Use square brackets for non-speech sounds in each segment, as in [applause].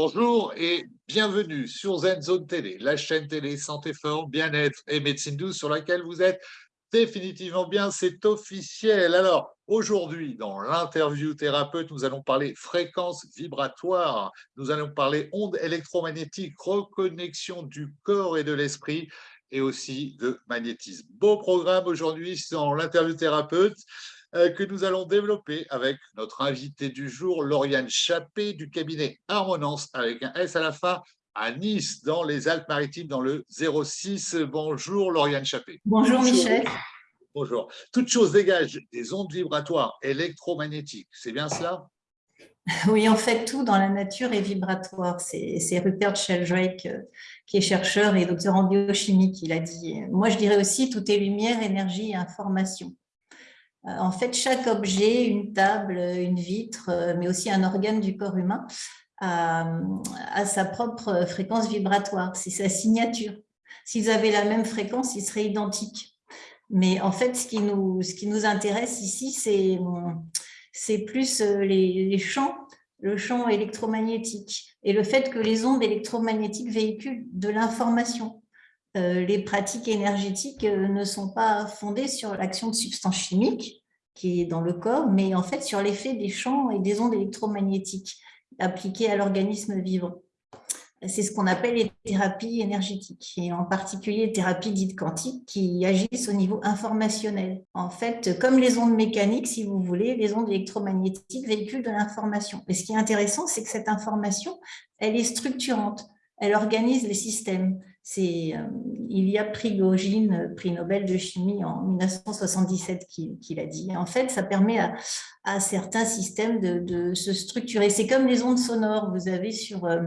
Bonjour et bienvenue sur Zen Zone Télé, la chaîne télé santé forme, bien-être et médecine douce sur laquelle vous êtes définitivement bien, c'est officiel. Alors, aujourd'hui, dans l'interview thérapeute, nous allons parler fréquence vibratoire, nous allons parler ondes électromagnétiques, reconnexion du corps et de l'esprit et aussi de magnétisme. Beau programme aujourd'hui dans l'interview thérapeute. Euh, que nous allons développer avec notre invité du jour, Lauriane Chappé du cabinet Harmonance avec un S à la fin à Nice, dans les Alpes-Maritimes, dans le 06. Bonjour Lauriane Chappé. Bonjour Michel. Bonjour. Toute chose dégage des ondes vibratoires électromagnétiques, c'est bien cela? Oui, en fait, tout dans la nature est vibratoire. C'est Rupert Sheldrake, euh, qui est chercheur et docteur en biochimie, qui l'a dit. Moi, je dirais aussi, tout est lumière, énergie et information. Euh, en fait, chaque objet, une table, une vitre, euh, mais aussi un organe du corps humain, a, sa propre fréquence vibratoire, c'est sa signature. S'ils avaient la même fréquence, ils seraient identiques. Mais en fait, ce qui nous, intéresse ici, c'est plus euh, les, champs, le champ électromagnétique et le fait que les ondes électromagnétiques véhiculent de l'information. Euh, les pratiques énergétiques euh, ne sont pas fondées sur l'action de substances chimiques qui est dans le corps, mais en fait sur l'effet des champs et des ondes électromagnétiques appliquées à l'organisme vivant. C'est ce qu'on appelle les thérapies énergétiques, et en particulier les thérapies dites quantiques qui agissent au niveau informationnel. En fait, comme les ondes mécaniques, si vous voulez, les ondes électromagnétiques véhiculent de l'information. Et ce qui est intéressant, c'est que cette information, elle est structurante, elle organise les systèmes. C'est euh, a Prigogine, prix Nobel de chimie en 1977, qui, l'a dit. En fait, ça permet à, certains systèmes de, se structurer. C'est comme les ondes sonores. Vous avez sur, euh,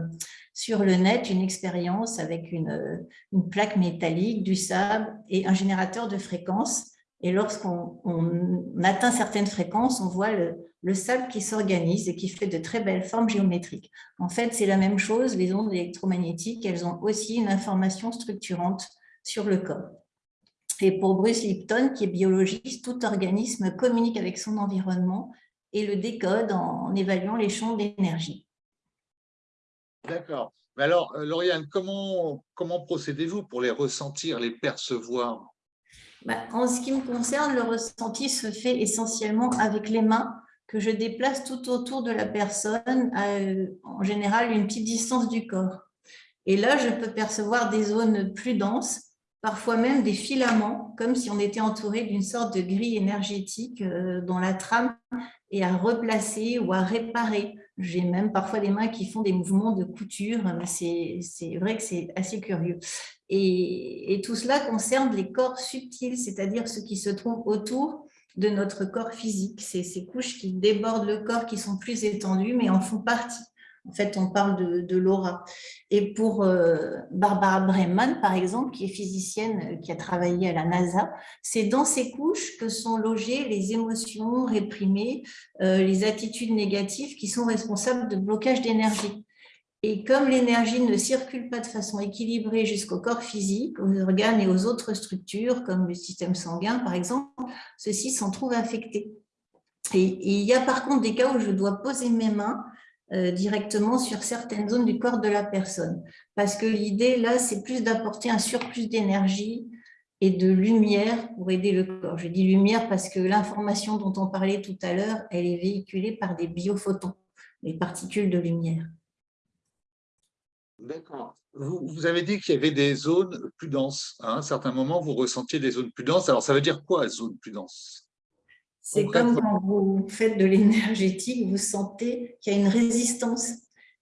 le net une expérience avec une, une plaque métallique, du sable et un générateur de fréquences. Et lorsqu'on atteint certaines fréquences, on voit le, le sable qui s'organise et qui fait de très belles formes géométriques. En fait, c'est la même chose, les ondes électromagnétiques, elles ont aussi une information structurante sur le corps. Et pour Bruce Lipton, qui est biologiste, tout organisme communique avec son environnement et le décode en évaluant les champs d'énergie. D'accord. Mais alors, euh, Lauriane, comment, comment procédez-vous pour les ressentir, les percevoir? Bah, En ce qui me concerne, le ressenti se fait essentiellement avec les mains que je déplace tout autour de la personne, euh, en général une petite distance du corps. Et là, je peux percevoir des zones plus denses, parfois même des filaments, comme si on était entouré d'une sorte de grille énergétique euh, dont la trame est à replacer ou à réparer. J'ai même parfois des mains qui font des mouvements de couture, c'est vrai que c'est assez curieux. Et, et, tout cela concerne les corps subtils, c'est-à-dire ceux qui se trouvent autour de notre corps physique. C'est ces couches qui débordent le corps, qui sont plus étendues, mais en font partie. En fait, on parle de, l'aura. Et pour euh, Barbara Breman, par exemple, qui est physicienne, euh, qui a travaillé à la NASA, c'est dans ces couches que sont logées les émotions réprimées, euh, les attitudes négatives qui sont responsables de blocage d'énergie. Et comme l'énergie ne circule pas de façon équilibrée jusqu'au corps physique, aux organes et aux autres structures, comme le système sanguin par exemple, ceux-ci s'en trouvent affectés. Et, il y a par contre des cas où je dois poser mes mains euh, directement sur certaines zones du corps de la personne. Parce que l'idée là, c'est plus d'apporter un surplus d'énergie et de lumière pour aider le corps. Je dis lumière parce que l'information dont on parlait tout à l'heure, elle est véhiculée par des biophotons, les particules de lumière. D'accord. Vous, avez dit qu'il y avait des zones plus denses. À un certain moment, vous ressentiez des zones plus denses. Alors, ça veut dire quoi, zone plus dense? C'est comme quand vous faites de l'énergétique, vous sentez qu'il y a une résistance.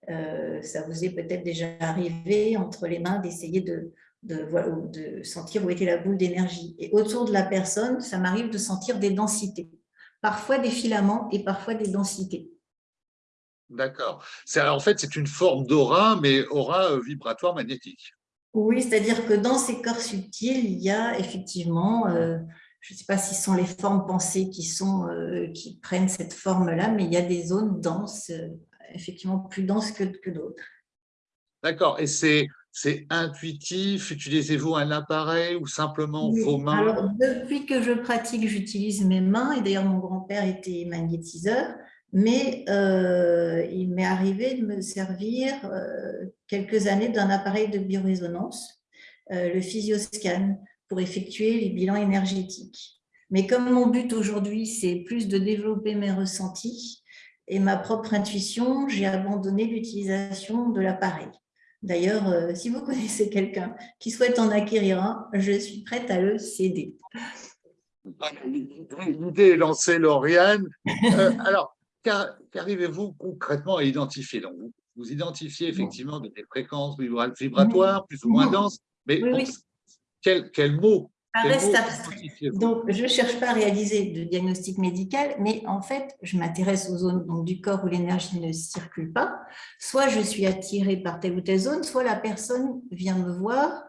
Euh, ça vous est peut-être déjà arrivé entre les mains d'essayer de, de, de sentir où était la boule d'énergie. Et autour de la personne, ça m'arrive de sentir des densités. Parfois des filaments et parfois des densités. D'accord. En fait, c'est une forme d'aura, mais aura euh, vibratoire magnétique. Oui, c'est-à-dire que dans ces corps subtils, il y a effectivement, euh, je ne sais pas si ce sont les formes pensées qui, sont, euh, qui prennent cette forme-là, mais il y a des zones denses, effectivement plus denses que, que d'autres. D'accord. Et c'est intuitif? Utilisez-vous un appareil ou simplement vos mains? Alors, depuis que je pratique, j'utilise mes mains. Et d'ailleurs, mon grand-père était magnétiseur. Mais euh, il m'est arrivé de me servir euh, quelques années d'un appareil de biorésonance, euh, le physioscan, pour effectuer les bilans énergétiques. Mais comme mon but aujourd'hui, c'est plus de développer mes ressentis et ma propre intuition, j'ai abandonné l'utilisation de l'appareil. D'ailleurs, si vous connaissez quelqu'un qui souhaite en acquérir un, je suis prête à le céder. L'idée est lancée, Lauriane. alors, qu'arrivez-vous concrètement à identifier? Donc, vous, identifiez effectivement des fréquences vibratoires plus ou moins denses, mais quel, quel, mot donc, je ne cherche pas à réaliser de diagnostic médical, mais en fait, je m'intéresse aux zones donc, du corps où l'énergie ne circule pas. Soit je suis attirée par telle ou telle zone, soit la personne vient me voir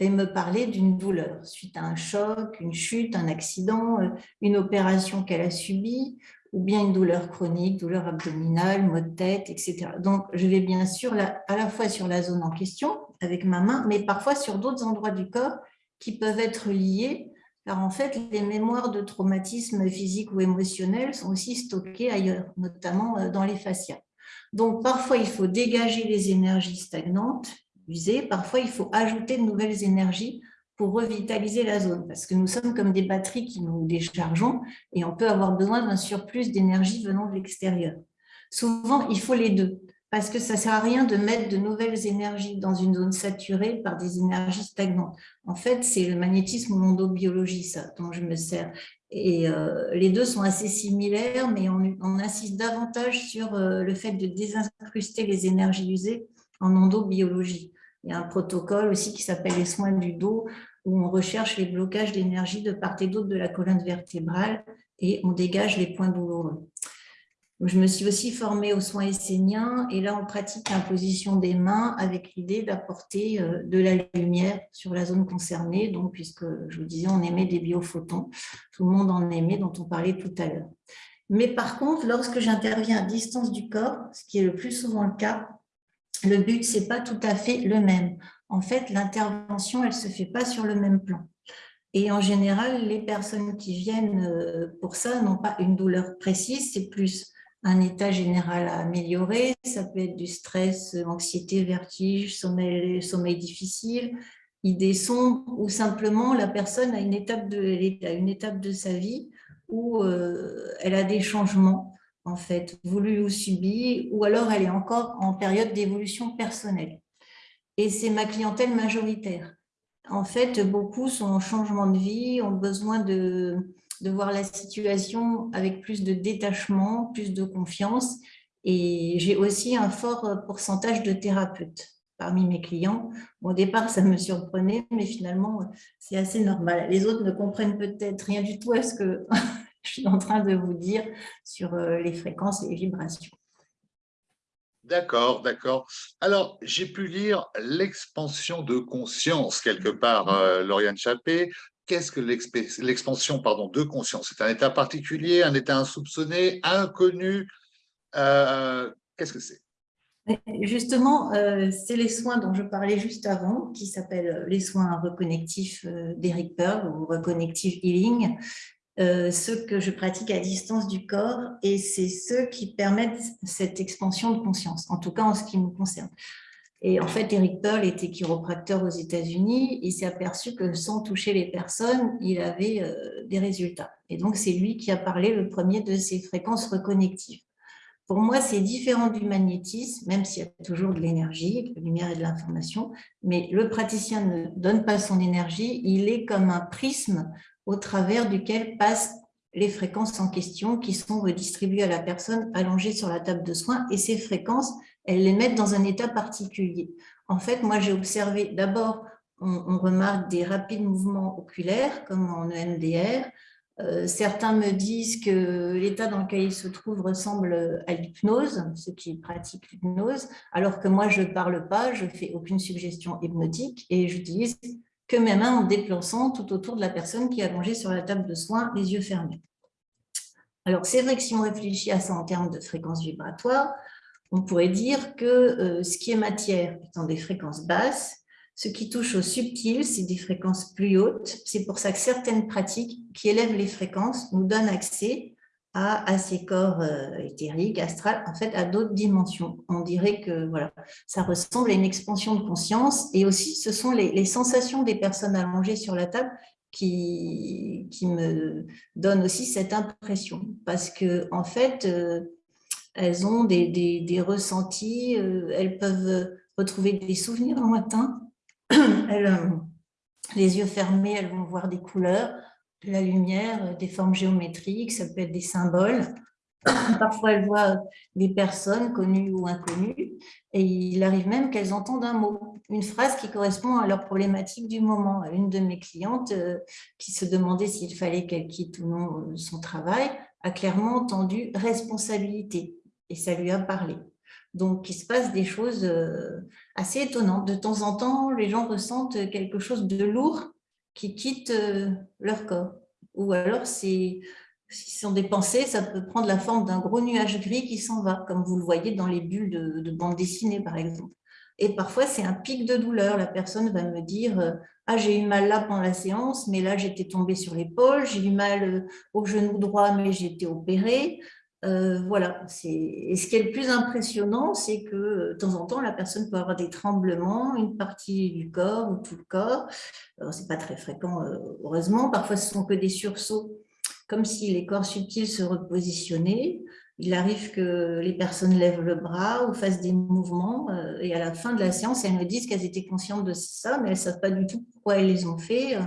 et me parler d'une douleur suite à un choc, une chute, un accident, euh, une opération qu'elle a subie, ou bien une douleur chronique, douleur abdominale, maux de tête, etc. Donc, je vais bien sûr à la fois sur la zone en question avec ma main, mais parfois sur d'autres endroits du corps qui peuvent être liés, car en fait, les mémoires de traumatisme physique ou émotionnel sont aussi stockées ailleurs, notamment euh, dans les fascias. Donc, parfois, il faut dégager les énergies stagnantes, usées, parfois, il faut ajouter de nouvelles énergies pour revitaliser la zone, parce que nous sommes comme des batteries qui nous déchargeons et on peut avoir besoin d'un surplus d'énergie venant de l'extérieur. Souvent, il faut les deux, parce que ça sert à rien de mettre de nouvelles énergies dans une zone saturée par des énergies stagnantes. En fait, c'est le magnétisme ou l'endobiologie, ça, dont je me sers. Et euh, les deux sont assez similaires, mais on, insiste davantage sur euh, le fait de désincruster les énergies usées en endobiologie. Il y a un protocole aussi qui s'appelle les soins du dos, où on recherche les blocages d'énergie de part et d'autre de la colonne vertébrale et on dégage les points douloureux. Je me suis aussi formée aux soins esséniens et là, on pratique l'imposition des mains avec l'idée d'apporter euh, de la lumière sur la zone concernée. Donc, puisque je vous disais, on émet des biophotons, tout le monde en émet, dont on parlait tout à l'heure. Mais par contre, lorsque j'interviens à distance du corps, ce qui est le plus souvent le cas, le but, ce n'est pas tout à fait le même. En fait, l'intervention, elle ne se fait pas sur le même plan. Et en général, les personnes qui viennent euh, pour ça n'ont pas une douleur précise, c'est plus un état général à améliorer. Ça peut être du stress, anxiété, vertige, sommeil, difficile, idées sombres, ou simplement la personne a une étape de, une étape de sa vie où euh, elle a des changements en fait, voulu ou subi, ou alors elle est encore en période d'évolution personnelle. Et c'est ma clientèle majoritaire. En fait, beaucoup sont en changement de vie, ont besoin de, voir la situation avec plus de détachement, plus de confiance. Et j'ai aussi un fort pourcentage de thérapeutes parmi mes clients. au départ, ça me surprenait, mais finalement, c'est assez normal. Les autres ne comprennent peut-être rien du tout à ce que [laughs] je suis en train de vous dire sur euh, les fréquences et les vibrations. D'accord, d'accord. Alors, j'ai pu lire l'expansion de conscience quelque part, euh, Lauriane Chappé. Qu'est-ce que l'expansion de conscience? C'est un état particulier, un état insoupçonné, inconnu euh, Qu'est-ce que c'est? Justement, c'est les soins dont je parlais juste avant, qui s'appellent les soins reconnectifs d'Eric Pearl ou Reconnective Healing, euh, ceux que je pratique à distance du corps et c'est ceux qui permettent cette expansion de conscience, en tout cas en ce qui me concerne. Et en fait, Eric Pearl était chiropracteur aux États-Unis. Il s'est aperçu que sans toucher les personnes, il avait euh, des résultats. Et donc, c'est lui qui a parlé le premier de ces fréquences reconnectives. Pour moi, c'est différent du magnétisme, même s'il y a toujours de l'énergie, de la lumière et de l'information, mais le praticien ne donne pas son énergie, il est comme un prisme au travers duquel passent les fréquences en question qui sont redistribuées à la personne allongée sur la table de soins et ces fréquences, elles les mettent dans un état particulier. En fait, moi j'ai observé d'abord, on, remarque des rapides mouvements oculaires comme en EMDR, euh, certains me disent que l'état dans lequel ils se trouvent ressemble à l'hypnose, ceux qui pratiquent l'hypnose, alors que moi, je ne parle pas, je ne fais aucune suggestion hypnotique et j'utilise que mes mains en déplaçant tout autour de la personne qui est allongée sur la table de soins, les yeux fermés. Alors, c'est vrai que si on réfléchit à ça en termes de fréquences vibratoires, on pourrait dire que euh, ce qui est matière étant des fréquences basses, ce qui touche au subtil, c'est des fréquences plus hautes. C'est pour ça que certaines pratiques qui élèvent les fréquences nous donnent accès à, ces corps euh, éthériques, astrales, en fait, à d'autres dimensions. On dirait que voilà, ça ressemble à une expansion de conscience. Et aussi, ce sont les, sensations des personnes allongées sur la table qui, qui me donnent aussi cette impression. Parce que en fait, euh, elles ont des, des, ressentis, euh, elles peuvent retrouver des souvenirs lointains. [clears throat] Elles, les yeux fermés, elles vont voir des couleurs la lumière, euh, des formes géométriques, ça peut être des symboles. [coughs] Parfois, elles voient des personnes connues ou inconnues et il arrive même qu'elles entendent un mot, une phrase qui correspond à leur problématique du moment. Une de mes clientes euh, qui se demandait s'il fallait qu'elle quitte ou non euh, son travail a clairement entendu « responsabilité » et ça lui a parlé. Donc, il se passe des choses assez étonnantes. De temps en temps, les gens ressentent quelque chose de lourd qui quittent euh, leur corps. Ou alors, si ce sont des pensées, ça peut prendre la forme d'un gros nuage gris qui s'en va, comme vous le voyez dans les bulles de, de bande dessinée, par exemple. Et parfois, c'est un pic de douleur. La personne va me dire euh, Ah, j'ai eu mal là pendant la séance, mais là, j'étais tombée sur l'épaule. J'ai eu mal euh, au genou droit, mais j'ai été opérée. Euh, voilà, et ce qui est le plus impressionnant, c'est que euh, de temps en temps, la personne peut avoir des tremblements, une partie du corps ou tout le corps. Ce n'est pas très fréquent, euh, heureusement. Parfois, ce sont que des sursauts, comme si les corps subtils se repositionnaient. Il arrive que les personnes lèvent le bras ou fassent des mouvements, et à la fin de la séance, elles me disent qu'elles étaient conscientes de ça, mais elles ne savent pas du tout pourquoi elles les ont fait.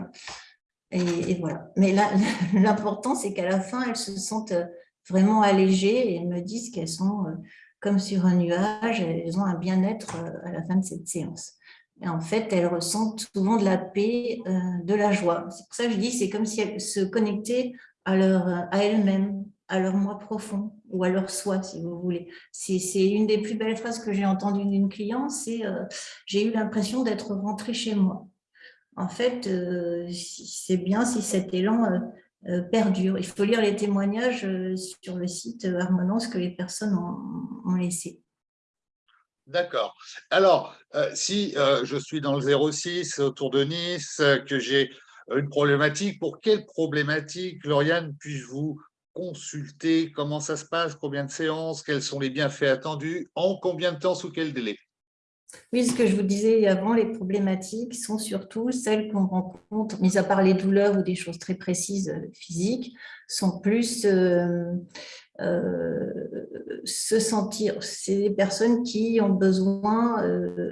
Et, et voilà. Mais [laughs] l'important, c'est qu'à la fin, elles se sentent vraiment allégées et elles me disent qu'elles sont euh, comme sur un nuage, elles ont un bien-être euh, à la fin de cette séance. Et en fait, elles ressentent souvent de la paix, euh, de la joie. C'est pour ça que je dis c'est comme si elles se connectaient à, à elles-mêmes, à leur moi profond ou à leur soi, si vous voulez. C'est une des plus belles phrases que j'ai entendues d'une cliente, c'est j'ai eu l'impression d'être rentrée chez moi ». En fait, c'est bien si cet élan perdure. Il faut lire les témoignages euh, sur le site euh, Harmonance que les personnes ont, laissé. D'accord. Alors, si je suis dans le 06 autour de Nice, que j'ai une problématique, pour quelle problématique, Lauriane, puis-je vous consulter? Comment ça se passe? Combien de séances? Quels sont les bienfaits attendus? En combien de temps? Sous quel délai? Oui, ce que je vous disais avant, les problématiques sont surtout celles qu'on rencontre, mis à part les douleurs ou des choses très précises euh, physiques, sont plus euh, euh, se sentir. C'est des personnes qui ont besoin,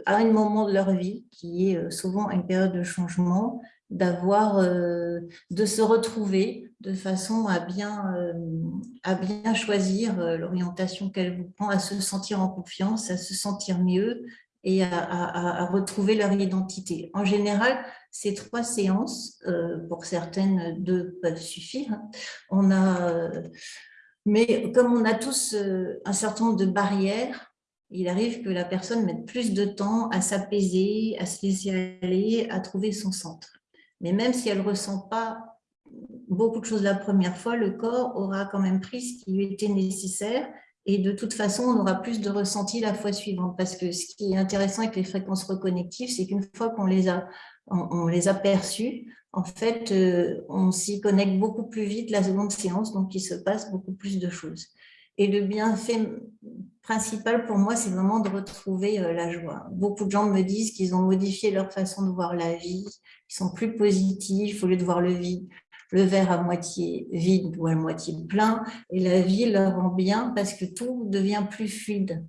à un moment de leur vie, qui est souvent une période de changement, d'avoir, de se retrouver de façon à bien, à bien choisir l'orientation qu'elle vous prend, à se sentir en confiance, à se sentir mieux, et à, retrouver leur identité. En général, ces trois séances, euh, pour certaines, deux peuvent suffire. Hein. On a, euh, mais comme on a tous euh, un certain nombre de barrières, il arrive que la personne mette plus de temps à s'apaiser, à se laisser aller, à trouver son centre. Mais même si elle ne ressent pas beaucoup de choses la première fois, le corps aura quand même pris ce qui lui était nécessaire et de toute façon, on aura plus de ressenti la fois suivante. Parce que ce qui est intéressant avec les fréquences reconnectives, c'est qu'une fois qu'on les a on, les perçues, en fait, euh, on s'y connecte beaucoup plus vite la seconde séance, donc il se passe beaucoup plus de choses. Et le bienfait principal pour moi, c'est vraiment de retrouver euh, la joie. Beaucoup de gens me disent qu'ils ont modifié leur façon de voir la vie, ils sont plus positifs au lieu de voir le vide le verre à moitié vide ou à moitié plein, et la vie leur rend bien parce que tout devient plus fluide.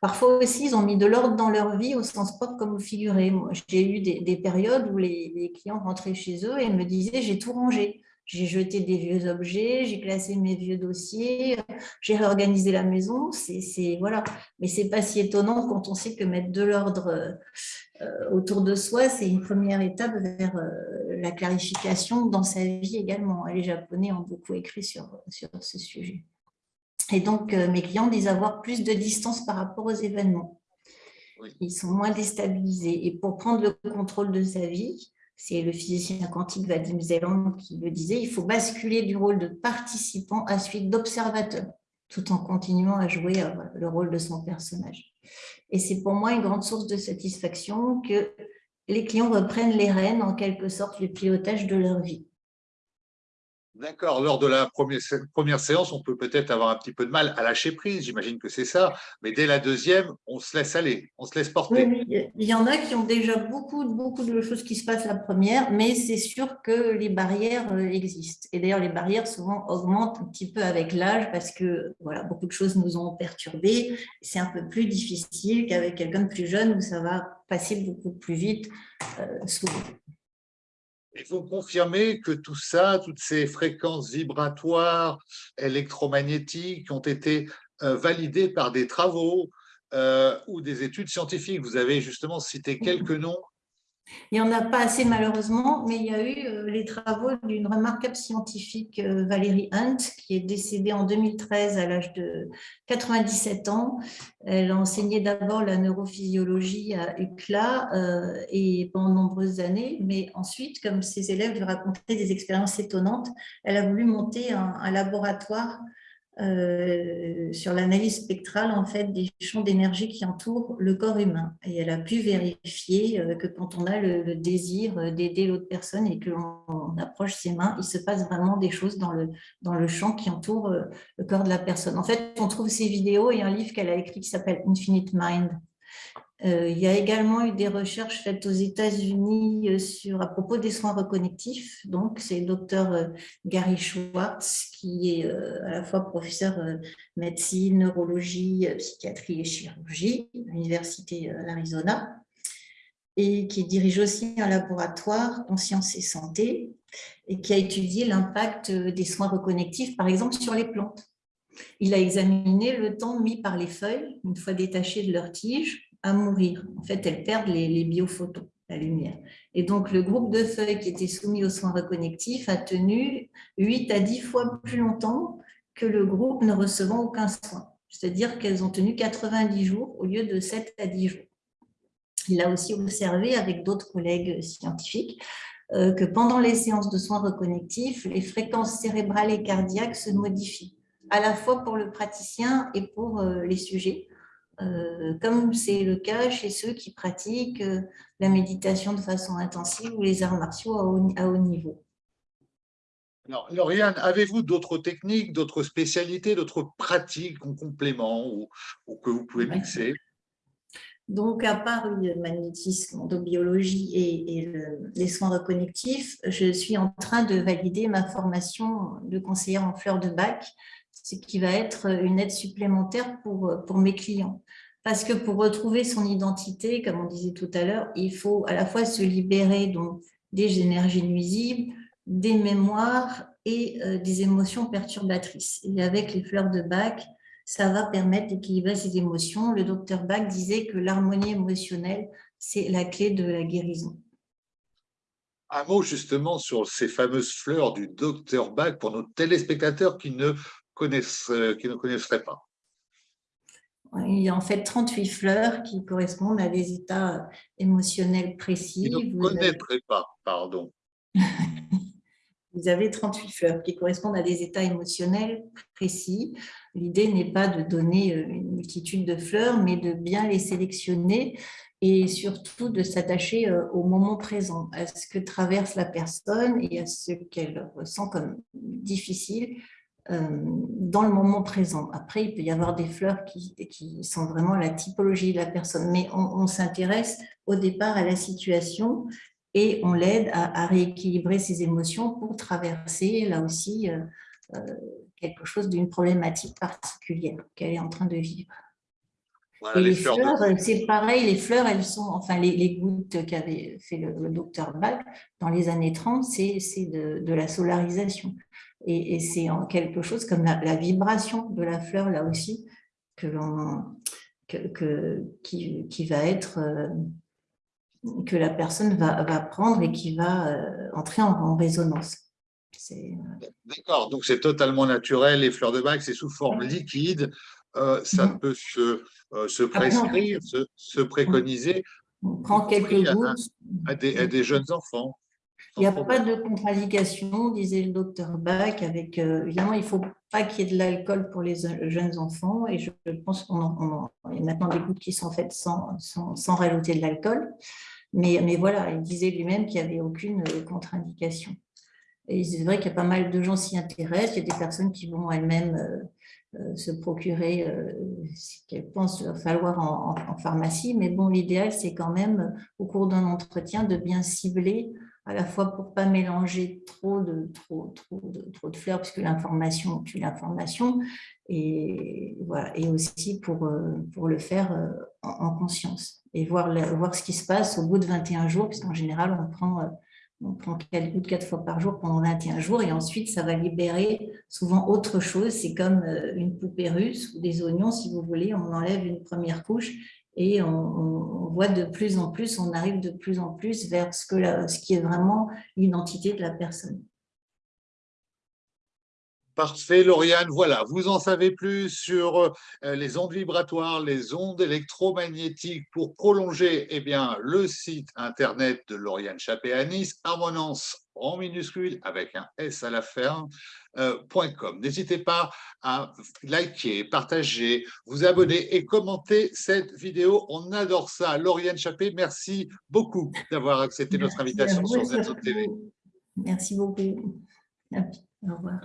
Parfois aussi, ils ont mis de l'ordre dans leur vie au sens propre comme au figuré. J'ai eu des, périodes où les, clients rentraient chez eux et me disaient « j'ai tout rangé ». J'ai jeté des vieux objets, j'ai classé mes vieux dossiers, j'ai réorganisé la maison. C'est voilà, mais c'est pas si étonnant quand on sait que mettre de l'ordre euh, autour de soi, c'est une première étape vers euh, la clarification dans sa vie également. Les Japonais ont beaucoup écrit sur, sur ce sujet. Et donc, euh, mes clients disent avoir plus de distance par rapport aux événements. Ils sont moins déstabilisés. Et pour prendre le contrôle de sa vie, c'est le physicien quantique Vadim Zeland qui le disait, il faut basculer du rôle de participant à celui d'observateur, tout en continuant à jouer le rôle de son personnage. Et c'est pour moi une grande source de satisfaction que les clients reprennent les rênes, en quelque sorte, le pilotage de leur vie. D'accord. Lors de la première, séance, on peut peut-être avoir un petit peu de mal à lâcher prise, j'imagine que c'est ça, mais dès la deuxième, on se laisse aller, on se laisse porter. Il y en a qui ont déjà beaucoup, beaucoup de choses qui se passent la première, mais c'est sûr que les barrières euh, existent. Et d'ailleurs, les barrières souvent augmentent un petit peu avec l'âge parce que voilà, beaucoup de choses nous ont perturbés. C'est un peu plus difficile qu'avec quelqu'un de plus jeune où ça va passer beaucoup plus vite euh, souvent. Il faut confirmer que tout ça, toutes ces fréquences vibratoires, électromagnétiques ont été euh, validées par des travaux euh, ou des études scientifiques. Vous avez justement cité quelques noms il n'y en a pas assez malheureusement, mais il y a eu euh, les travaux d'une remarquable scientifique, euh, Valérie Hunt, qui est décédée en 2013 à l'âge de 97 ans. Elle a enseigné d'abord la neurophysiologie à UCLA euh, et pendant de nombreuses années, mais ensuite, comme ses élèves lui racontaient des expériences étonnantes, elle a voulu monter un laboratoire euh, sur l'analyse spectrale en fait, des champs d'énergie qui entourent le corps humain. Et elle a pu vérifier euh, que quand on a le, désir d'aider l'autre personne et que l'on approche ses mains, il se passe vraiment des choses dans le, dans le champ qui entoure euh, le corps de la personne. En fait, on trouve ces vidéos et un livre qu'elle a écrit qui s'appelle Infinite Mind, euh, il y a également eu des recherches faites aux États-Unis euh, sur à propos des soins reconnectifs. Donc, c'est le docteur euh, Gary Schwartz, qui est à la fois professeur médecine, neurologie, psychiatrie et chirurgie à l'Université d'Arizona, et qui dirige aussi un laboratoire en sciences et santé, et qui a étudié l'impact des soins reconnectifs, par exemple, sur les plantes. Il a examiné le temps mis par les feuilles, une fois détachées de leur tige, à mourir. En fait, elles perdent les, biophotos, la lumière. Et donc, le groupe de feuilles qui était soumis aux soins reconnectifs a tenu 8 à 10 fois plus longtemps que le groupe ne recevant aucun soin. C'est-à-dire qu'elles ont tenu 90 jours au lieu de 7 à 10 jours. Il a aussi observé avec d'autres collègues scientifiques euh, que pendant les séances de soins reconnectifs, les fréquences cérébrales et cardiaques se modifient, à la fois pour le praticien et pour euh, les sujets. Euh, comme c'est le cas chez ceux qui pratiquent euh, la méditation de façon intensive ou les arts martiaux à haut, niveau. Alors, Lauriane, avez-vous d'autres techniques, d'autres spécialités, d'autres pratiques en complément ou, que vous pouvez mixer? Donc, à part le magnétisme, endobiologie et, et les soins reconnectifs, je suis en train de valider ma formation de conseillère en fleurs de bac ce qui va être une aide supplémentaire pour, pour mes clients. Parce que pour retrouver son identité, comme on disait tout à l'heure, il faut à la fois se libérer donc, des énergies nuisibles, des mémoires et euh, des émotions perturbatrices. Et avec les fleurs de Bach, ça va permettre d'équilibrer ces émotions. Le docteur Bach disait que l'harmonie émotionnelle, c'est la clé de la guérison. Un mot justement sur ces fameuses fleurs du docteur Bach pour nos téléspectateurs qui ne connaissent, euh, qui ne connaisseraient pas il y a en fait 38 fleurs qui correspondent à des états émotionnels précis. Qui ne connaîtraient pas, pardon. [laughs] Vous avez 38 fleurs qui correspondent à des états émotionnels précis. L'idée n'est pas de donner euh, une multitude de fleurs, mais de bien les sélectionner et surtout de s'attacher euh, au moment présent, à ce que traverse la personne et à ce qu'elle ressent comme difficile euh, dans le moment présent. Après, il peut y avoir des fleurs qui, qui sont vraiment la typologie de la personne, mais on, s'intéresse au départ à la situation et on l'aide à, rééquilibrer ses émotions pour traverser, là aussi, euh, euh, quelque chose d'une problématique particulière qu'elle est en train de vivre. et les, fleurs, c'est pareil, les fleurs, elles sont, enfin, les, gouttes qu'avait fait le, docteur Bach dans les années 30, c'est de, de, la solarisation. Et, c'est en quelque chose comme la, vibration de la fleur, là aussi, que que, qui, qui, va être, euh, que la personne va, va prendre et qui va euh, entrer en, résonance. Euh, D'accord, donc c'est totalement naturel, les fleurs de bac, c'est sous forme liquide, ça mm-hmm. peut se, se prescrire, se, préconiser. On prend quelques gouttes. à des jeunes enfants. Il n'y a pas de contre-indication, disait le docteur Bach. Avec, euh, évidemment, il ne faut pas qu'il y ait de l'alcool pour les jeunes enfants. Et je pense qu'il y a maintenant des gouttes qui sont faites sans, sans, rajouter de l'alcool. Mais, mais voilà, il disait lui-même qu'il n'y avait aucune euh, contre-indication. Et c'est vrai qu'il y a pas mal de gens s'y intéressent. Il y a des personnes qui vont elles-mêmes se procurer ce qu'elles pensent falloir en, falloir en Mais bon, l'idéal, c'est quand même, au cours d'un entretien, de bien cibler à la fois pour pas mélanger trop de, trop, de, trop de fleurs, puisque l'information tue l'information, et, voilà, et aussi pour, euh, pour le faire euh, en, conscience, et voir, voir ce qui se passe au bout de 21 jours, puisqu'en général, on prend, euh, on prend 4 quatre fois par jour pendant 21 jours, et ensuite, ça va libérer souvent autre chose, c'est comme une poupée russe ou des oignons, si vous voulez, on enlève une première couche, et on, voit de plus en plus, on arrive de plus en plus vers ce, que ce qui est vraiment l'identité de la personne. Parfait, Lauriane. Voilà, vous en savez plus sur euh, les ondes vibratoires, les ondes électromagnétiques pour prolonger eh bien, le site internet de Lauriane Nice, harmonance en minuscule avec un S à la fin, euh, N'hésitez pas à liker, partager, vous abonner et commenter cette vidéo. On adore ça. Lauriane Chappé, merci beaucoup d'avoir accepté notre invitation sur ZZO TV. Merci beaucoup. Au revoir.